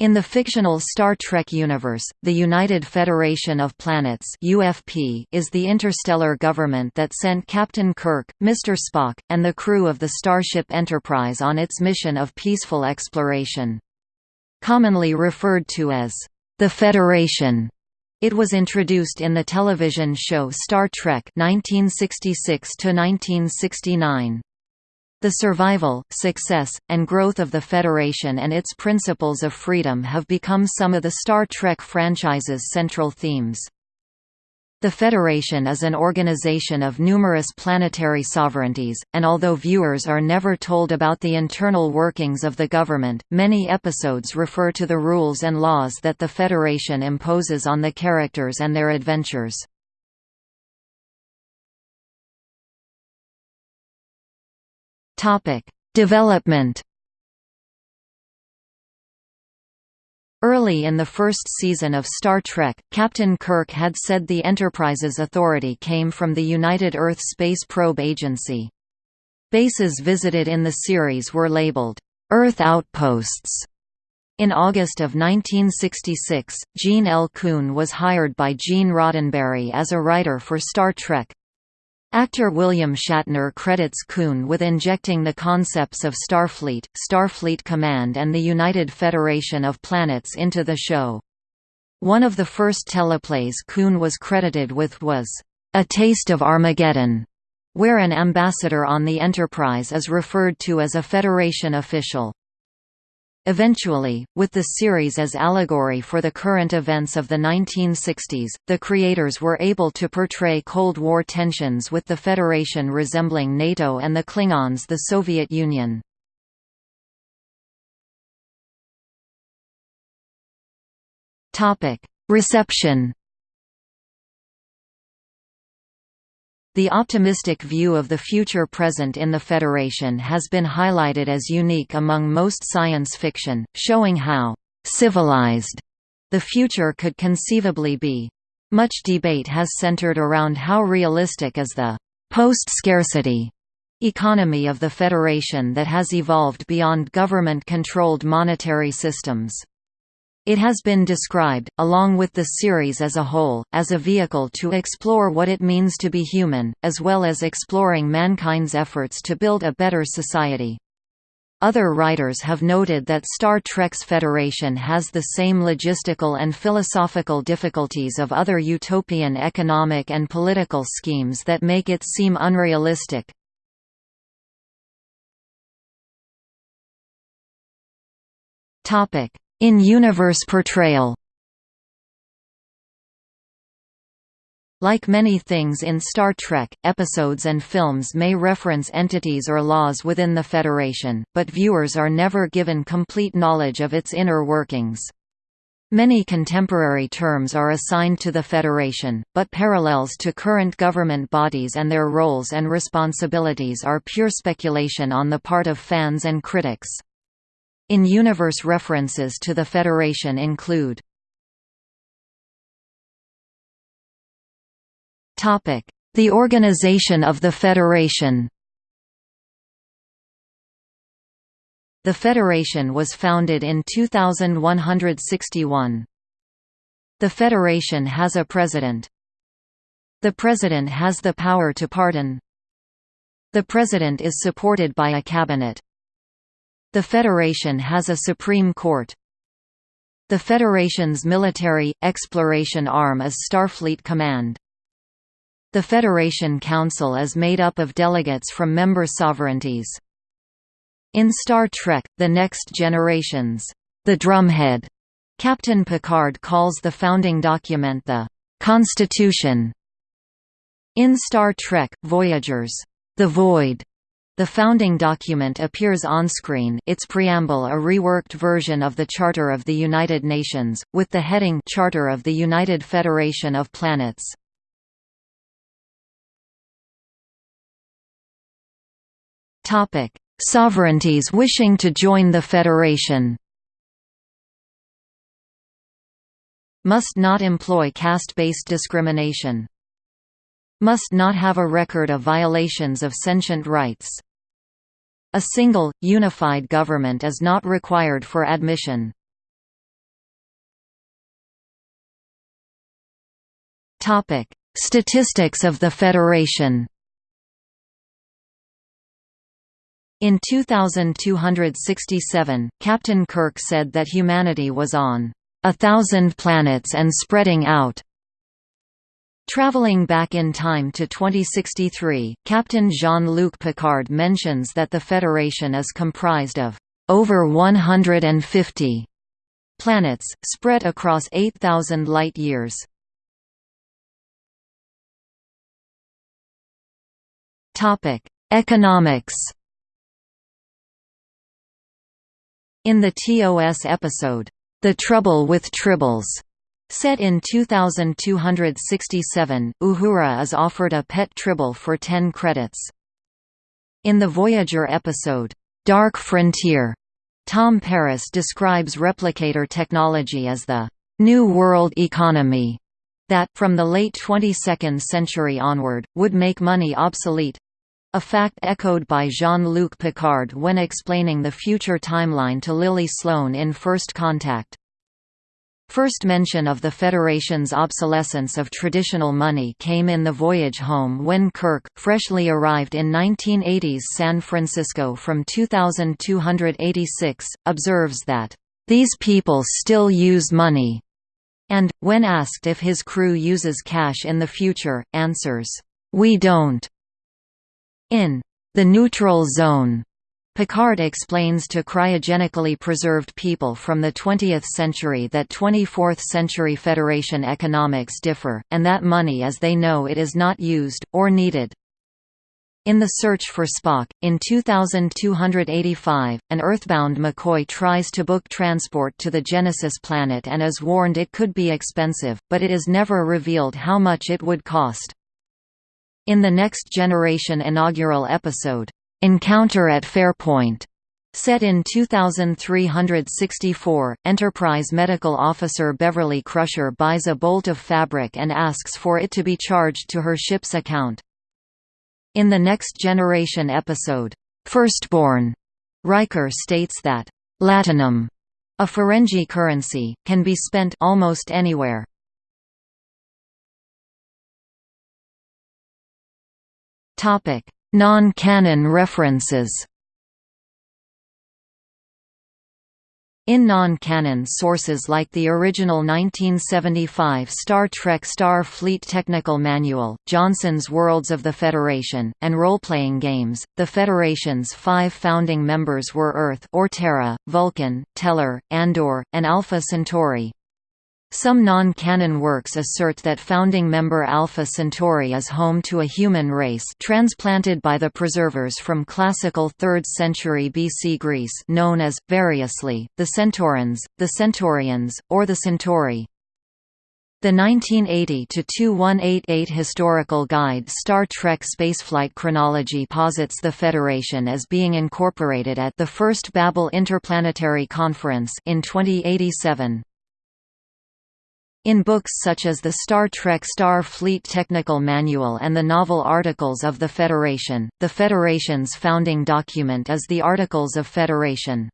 In the fictional Star Trek universe, the United Federation of Planets UFP is the interstellar government that sent Captain Kirk, Mr. Spock, and the crew of the Starship Enterprise on its mission of peaceful exploration. Commonly referred to as the Federation, it was introduced in the television show Star Trek 1966 1969. The survival, success, and growth of the Federation and its principles of freedom have become some of the Star Trek franchise's central themes. The Federation is an organization of numerous planetary sovereignties, and although viewers are never told about the internal workings of the government, many episodes refer to the rules and laws that the Federation imposes on the characters and their adventures. Topic: Development. Early in the first season of Star Trek, Captain Kirk had said the Enterprise's authority came from the United Earth Space Probe Agency. Bases visited in the series were labeled, "'Earth Outposts". In August of 1966, Gene L. Coon was hired by Gene Roddenberry as a writer for Star Trek. Actor William Shatner credits Coon with injecting the concepts of Starfleet, Starfleet Command and the United Federation of Planets into the show. One of the first teleplays Coon was credited with was, "'A Taste of Armageddon'", where an ambassador on the Enterprise is referred to as a Federation official. Eventually, with the series as allegory for the current events of the 1960s, the creators were able to portray Cold War tensions with the Federation resembling NATO and the Klingons the Soviet Union. Reception The optimistic view of the future present in the Federation has been highlighted as unique among most science fiction, showing how «civilized» the future could conceivably be. Much debate has centered around how realistic is the «post-scarcity» economy of the Federation that has evolved beyond government-controlled monetary systems. It has been described, along with the series as a whole, as a vehicle to explore what it means to be human, as well as exploring mankind's efforts to build a better society. Other writers have noted that Star Trek's Federation has the same logistical and philosophical difficulties of other utopian economic and political schemes that make it seem unrealistic. Topic: in-universe portrayal Like many things in Star Trek, episodes and films may reference entities or laws within the Federation, but viewers are never given complete knowledge of its inner workings. Many contemporary terms are assigned to the Federation, but parallels to current government bodies and their roles and responsibilities are pure speculation on the part of fans and critics. In-universe references to the Federation include The organization of the Federation The Federation was founded in 2161. The Federation has a president. The president has the power to pardon. The president is supported by a cabinet. The Federation has a Supreme Court. The Federation's military, exploration arm is Starfleet Command. The Federation Council is made up of delegates from member sovereignties. In Star Trek, The Next Generations, the drumhead, Captain Picard calls the founding document the Constitution. In Star Trek, Voyagers, the Void, the founding document appears on-screen its preamble a reworked version of the Charter of the United Nations, with the heading Charter of the United Federation of Planets. Sovereignties wishing to join the Federation Must not employ caste-based discrimination. Must not have a record of violations of sentient rights a single, unified government is not required for admission. Statistics of the Federation In 2267, Captain Kirk said that humanity was on a thousand planets and spreading out. Traveling back in time to 2063, Captain Jean-Luc Picard mentions that the Federation is comprised of over 150 planets, spread across 8,000 light-years. Economics In the TOS episode, The Trouble with Tribbles, set in 2267, Uhura is offered a pet tribble for 10 credits. In the Voyager episode, Dark Frontier, Tom Paris describes replicator technology as the New World Economy that, from the late 22nd century onward, would make money obsolete, a fact echoed by Jean-Luc Picard when explaining the future timeline to Lily Sloan in First Contact. First mention of the Federation's obsolescence of traditional money came in the voyage home when Kirk, freshly arrived in 1980's San Francisco from 2286, observes that, "...these people still use money," and, when asked if his crew uses cash in the future, answers, "We don't." In The Neutral Zone, Picard explains to cryogenically preserved people from the 20th century that 24th-century Federation economics differ, and that money as they know it is not used, or needed. In The Search for Spock, in 2285, an Earthbound McCoy tries to book transport to the Genesis planet and is warned it could be expensive, but it is never revealed how much it would cost. In the Next Generation inaugural episode, Encounter at Farpoint Set in 2364, Enterprise medical officer Beverly Crusher buys a bolt of fabric and asks for it to be charged to her ship's account. In the Next Generation episode, Firstborn, Riker states that, Latinum, a Ferengi currency, can be spent almost anywhere. Non-canon references In non-canon sources like the original 1975 Star Trek Star Fleet Technical Manual, Johnson's Worlds of the Federation, and role-playing games, the Federation's five founding members were Earth or Terra, Vulcan, Tellar, Andor, and Alpha Centauri. Some non-canon works assert that founding member Alpha Centauri is home to a human race transplanted by the preservers from classical 3rd century BC Greece known as, variously, the Centaurans, the Centaurians, or the Centauri. The 1980–2188 historical guide Star Trek Spaceflight Chronology posits the Federation as being incorporated at the First Babel Interplanetary Conference in 2087. In books such as the Star Trek Star Fleet Technical Manual and the novel Articles of the Federation, the Federation's founding document is the Articles of Federation.